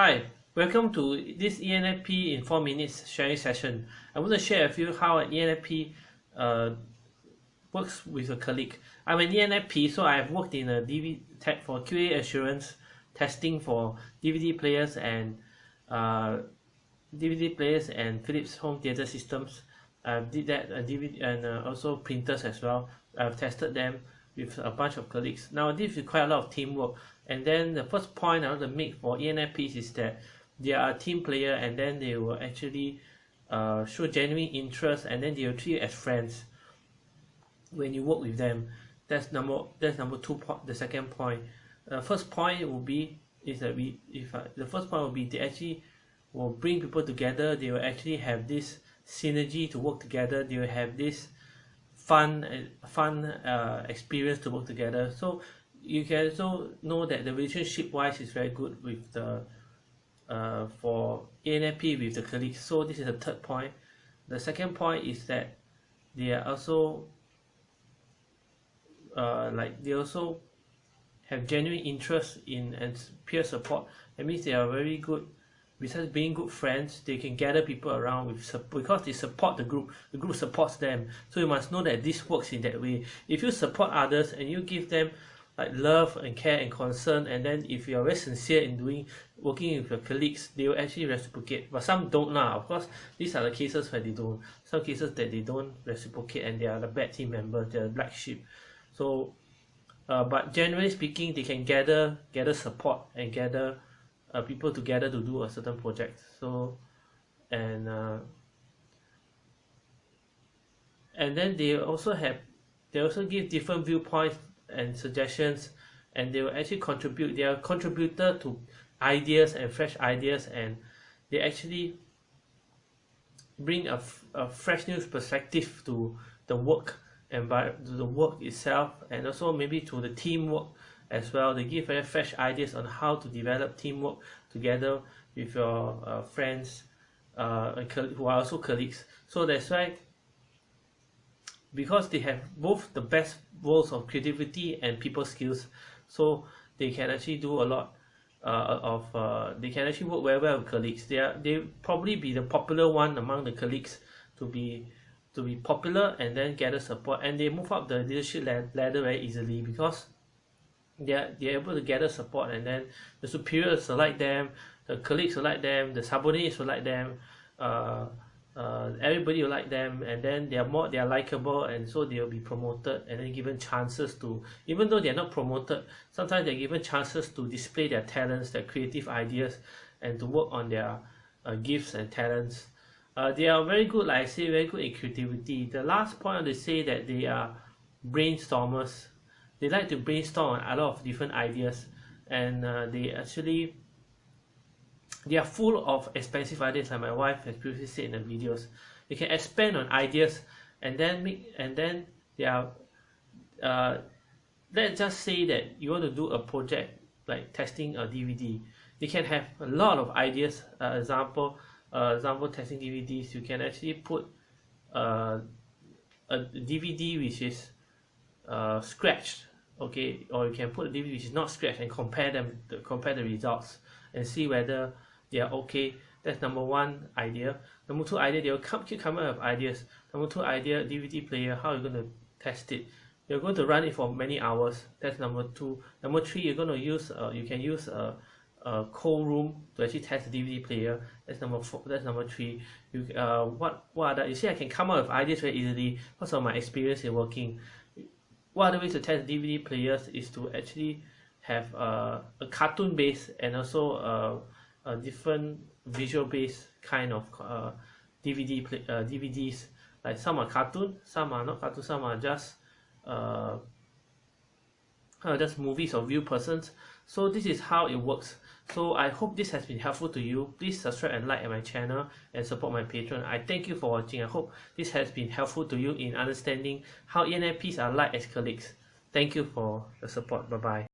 Hi, welcome to this ENFP in 4 minutes sharing session. I want to share with you how an ENFP uh, works with a colleague. I'm an ENFP, so I have worked in a DVD tech for QA assurance testing for DVD players and uh, DVD players and Philips home theater systems. I did that uh, DVD and uh, also printers as well. I've tested them with a bunch of colleagues. Now this requires a lot of teamwork and then the first point I want to make for ENFPs is that they are a team player and then they will actually uh, show genuine interest and then they will treat you as friends when you work with them. That's number that's number two point the second point. Uh, first point will be is that we if uh, the first point will be they actually will bring people together they will actually have this synergy to work together they will have this fun uh, fun uh, experience to work together. So you can also know that the relationship wise is very good with the uh, for ENFP with the colleagues. So this is the third point. The second point is that they are also uh, like they also have genuine interest in and peer support. That means they are very good besides being good friends they can gather people around with because they support the group the group supports them. So you must know that this works in that way. If you support others and you give them like love and care and concern and then if you are very sincere in doing working with your colleagues they will actually reciprocate. But some don't now of course these are the cases where they don't. Some cases that they don't reciprocate and they are the bad team members they're the black sheep. So uh, but generally speaking they can gather gather support and gather uh, people together to do a certain project so and uh, and then they also have they also give different viewpoints and suggestions and they will actually contribute they are contributor to ideas and fresh ideas and they actually bring a, a fresh new perspective to the work and by to the work itself and also maybe to the teamwork as well. They give very fresh ideas on how to develop teamwork together with your uh, friends uh, who are also colleagues. So that's why because they have both the best worlds of creativity and people skills so they can actually do a lot uh, of uh, they can actually work very well with colleagues. They are they probably be the popular one among the colleagues to be to be popular and then gather support and they move up the leadership ladder very easily because they are they are able to gather support and then the superiors select them the colleagues select them the subordinates select them uh, uh, everybody will like them and then they are more they are likable and so they will be promoted and then given chances to even though they are not promoted sometimes they're given chances to display their talents their creative ideas and to work on their uh, gifts and talents. Uh, they are very good like I say very good in creativity. The last point they say that they are brainstormers they like to brainstorm on a lot of different ideas and uh, they actually they are full of expensive ideas like my wife has previously said in the videos. They can expand on ideas and then make and then they are uh, let's just say that you want to do a project like testing a DVD they can have a lot of ideas uh, example uh, example testing DVDs you can actually put uh, a DVD which is uh, scratched okay? Or you can put a DVD which is not scratched and compare them compare the results and see whether they are okay. That's number one idea. Number two idea they will come, keep coming up with ideas. Number two idea DVD player how you going to test it? You're going to run it for many hours. That's number two. Number three you're going to use uh, you can use a, a cold room to actually test the DVD player. That's number four that's number three. You uh what what other you see I can come up with ideas very easily because of my experience in working what the ways to test DVD players is to actually have uh, a cartoon base and also uh, a different visual based kind of uh, DVD play, uh, DVDs like some are cartoon some are not cartoon some are just uh, uh, just movies of real persons. So this is how it works. So I hope this has been helpful to you. Please subscribe and like my channel and support my Patreon I thank you for watching. I hope this has been helpful to you in understanding how ENFPs are like as colleagues. Thank you for the support. Bye bye